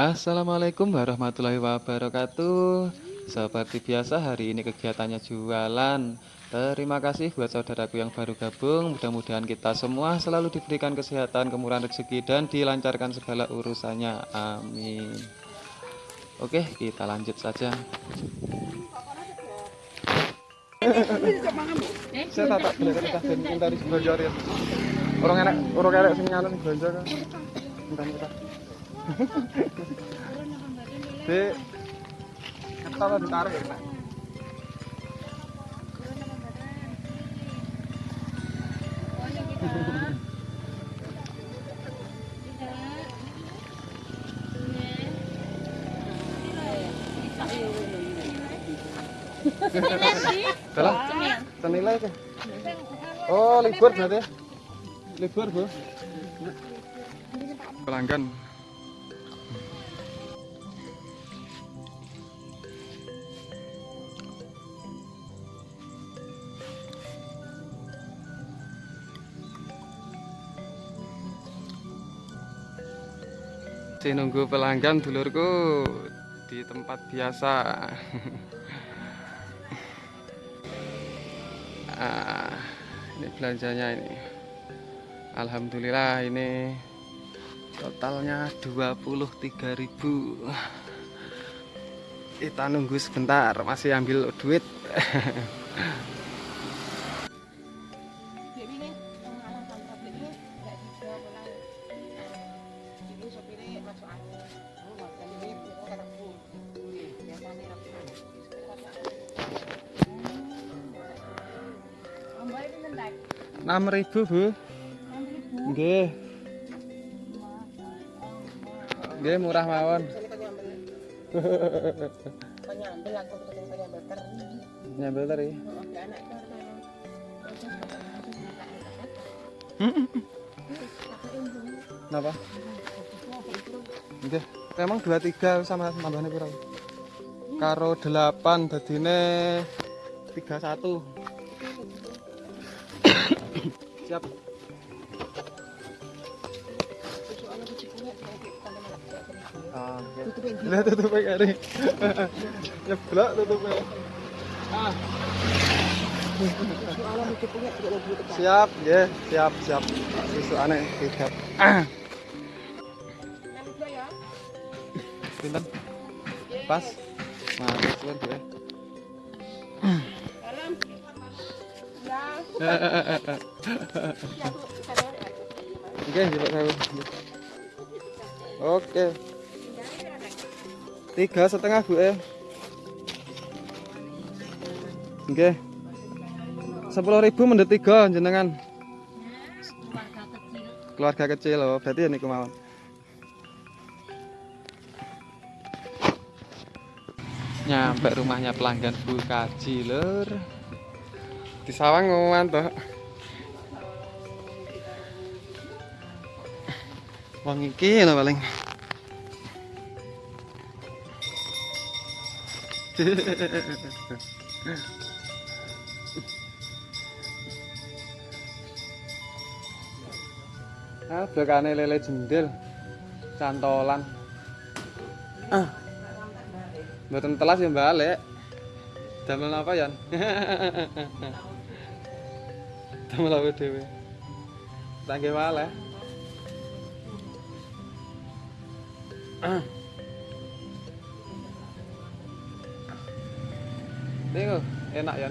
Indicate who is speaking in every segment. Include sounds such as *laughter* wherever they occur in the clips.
Speaker 1: Assalamualaikum warahmatullahi wabarakatuh. Seperti biasa hari ini kegiatannya jualan. Terima kasih buat saudaraku yang baru gabung. Mudah-mudahan kita semua selalu diberikan kesehatan, kemurahan rezeki Dan dilancarkan segala urusannya. Amin. Oke kita lanjut saja. Kita Orang enak, orang enak sing belanja kan. Bentar bentar Di Kata ditarik ya Dalam senilai ke? Oh, libur berarti. Libur, Bu. Pelanggan. Saya nunggu pelanggan dulurku di tempat biasa. *laughs* ah, ini belanjanya ini. Alhamdulillah ini totalnya 23.000 kita nunggu sebentar masih ambil duit *laughs* enam ribu bu Nggih. Nggih murah mawon. Nyambel
Speaker 2: anak
Speaker 1: Napa? Nggih. Memang 23 sama tambahane pira? Karo 8 dadine 31. Siap. Ah, Lah tutup kari. Nyeblok *laughs* tutupe. Ah. Siap, nggih, siap, siap. Hijab. Ah. Pinten? Pas. Nah, Bu. *clears throat* Oke, coba saya. Oke. Tiga setengah bu eh. Oke. Sepuluh ribu mendet tiga jenengan. Keluarga kecil loh, berarti ini kemauan. Nyampe rumahnya pelanggan Bu Kaji. Di sawang ngomongan toh. Wong iki paling. *laughs* ah, belakane lele jendel. Cantolan. Ah. Mboten telas ya balik. Damel apa Yan? *laughs* Damel apa dhewe? Tangge malah. Ah. Nih enak ya.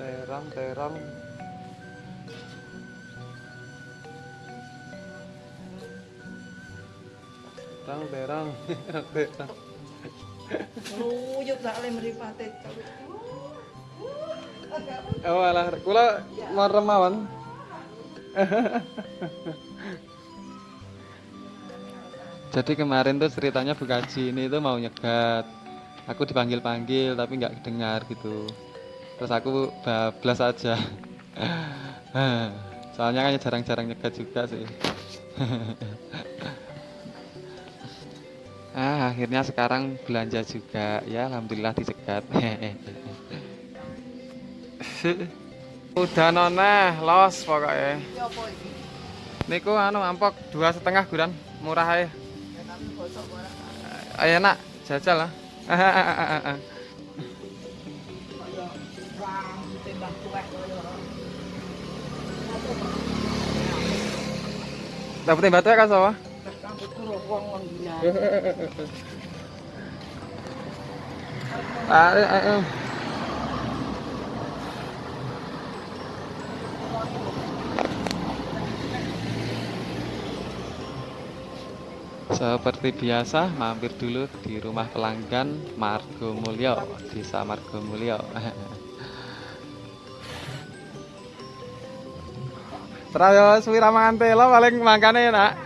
Speaker 1: Terang, terang. Terang, terang, terang.
Speaker 2: Luyuk sak le mripate.
Speaker 1: Oh alah, kula marem mawon. Jadi kemarin tuh ceritanya Bu Kaji ini tuh mau nyegat. Aku dipanggil-panggil tapi nggak dengar gitu. Terus aku bablas aja. Soalnya kan jarang-jarang nyegat juga sih. ah, akhirnya sekarang belanja juga. Ya, alhamdulillah dicegat. *laughs* Udah nona, los pokoknya.
Speaker 2: Ya?
Speaker 1: Niku anu ampok dua setengah guran murah ae. *laughs* *laughs* Ayo nak jajal lah. Dapetin batu ya kan sawah? Ayo, Seperti biasa, mampir dulu di rumah pelanggan Margo Mulyo, Desa Margo Mulyo. *laughs* Terayo suwi ramangan telo paling mangkane nak. *laughs*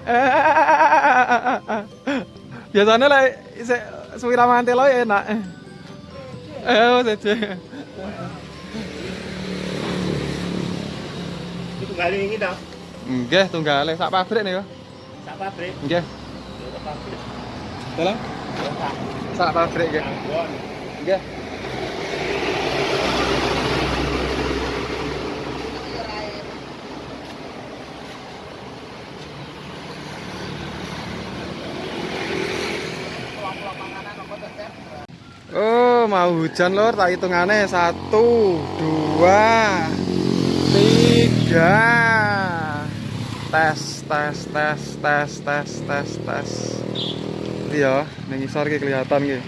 Speaker 1: Biasanya lah isek suwi ramangan telo ya enak. Eh, saja.
Speaker 3: Itu kali ini dah.
Speaker 1: Nggih, tunggale sak pabrik niku.
Speaker 3: Sak pabrik.
Speaker 1: Nggih. Dalam
Speaker 3: Sak.
Speaker 1: pabrik nggih. Nggih. Oh, mau hujan lor, tak hitungannya satu, dua, tiga. Tes, tes, tes, tes, tes, tes, tes. Iya, ning isor iki kelihatan iki.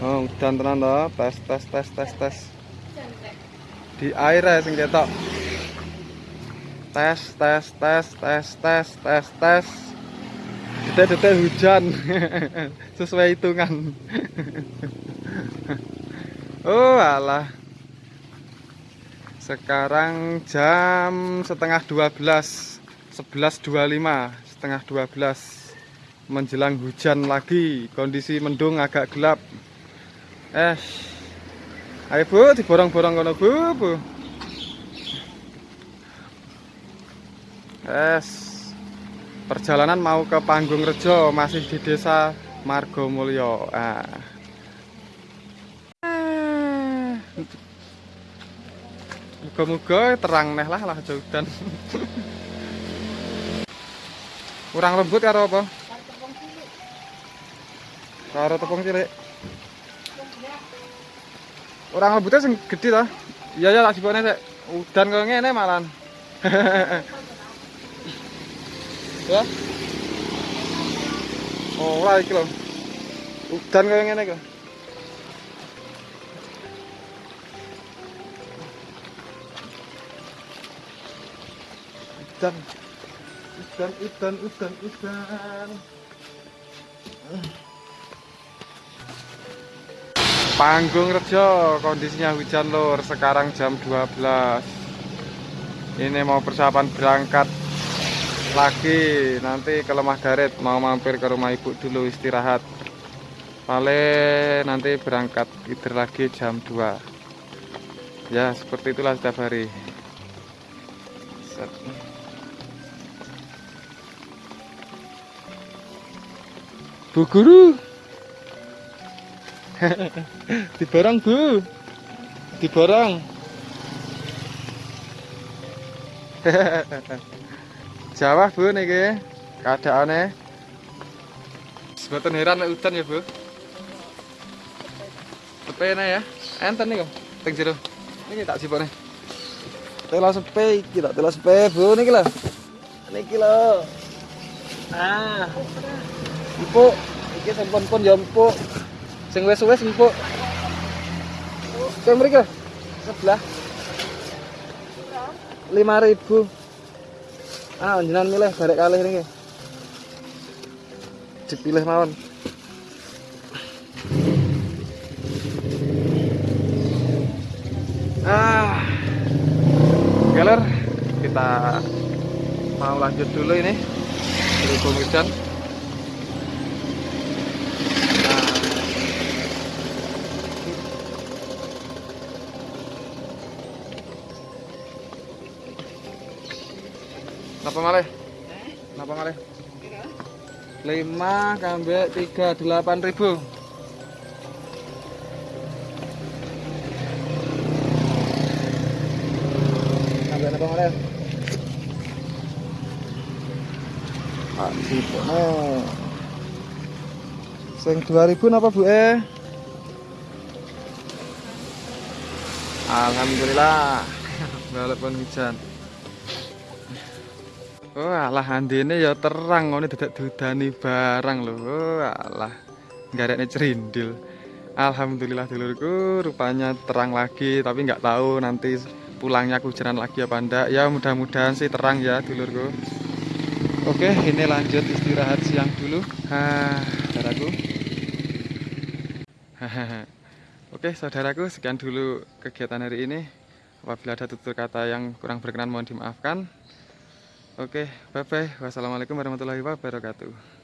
Speaker 1: Oh, udan tenan to. Tes, tes, tes, tes, tes. Di air ya sing ketok. Tes, tes, tes, tes, tes, tes, tes. Detek-detek hujan. Sesuai hitungan. oh, alah. Sekarang jam setengah 12 11.25 Setengah 12 Menjelang hujan lagi Kondisi mendung agak gelap. Eh Ayo bu, diborong-borong kono bu, bu. Es Perjalanan mau ke Panggung Rejo Masih di desa Margomulyo. Ah. Muga-muga terang neh lah lah aja udan. Kurang lembut karo apa? Karo tepung cilik. Orang lembutnya sing gede ta? Iya ya tak sibone sik. Udan kok ngene malan. *laughs* ya. Oh, ora iki lho. Udan kok ngene iki. Udan. Udan, udan, udan, udan. Panggung Rejo, kondisinya hujan lur, sekarang jam 12 Ini mau persiapan berangkat lagi Nanti ke Lemah Garet, mau mampir ke rumah ibu dulu istirahat Paling nanti berangkat tidur lagi jam 2 Ya seperti itulah setiap hari Set. *laughs* Bu guru diborong bu. Diborong *laughs* Jawa bu niki. Keadaannya. Sebetulnya heran nek udan ya bu. Sepene ya. Enten nih kok Teng jero. Niki tak sipone Tela sepe iki tak tela sepe bu niki lho. Niki lho. Ah Empuk iki sampun-pun ya empuk sing wis-wis empuk Kayak lho, sebelah 5000 Ah, jenengan milih barek kalih niki. Dipilih mawon. Ah. Galer, kita mau lanjut dulu ini. Berhubung hujan. Napa malih? Napa malih? Lima kambek tiga delapan ribu. Kambek napa malih? Pak Cipono. Sing 2000 apa Bu eh? Alhamdulillah. *laughs* Walaupun hujan. Oh alah andene ya terang ngene dadak dudani barang lho. Oh alah. Garekne cerindil. Alhamdulillah dulurku rupanya terang lagi tapi nggak tahu nanti pulangnya kehujanan lagi apa enggak. Ya mudah-mudahan sih terang ya dulurku. Oke, ini lanjut istirahat siang dulu. Hah, saudaraku. *laughs* Oke, saudaraku, sekian dulu kegiatan hari ini. Apabila ada tutur kata yang kurang berkenan mohon dimaafkan. Oke, bye bye. Wassalamualaikum warahmatullahi wabarakatuh.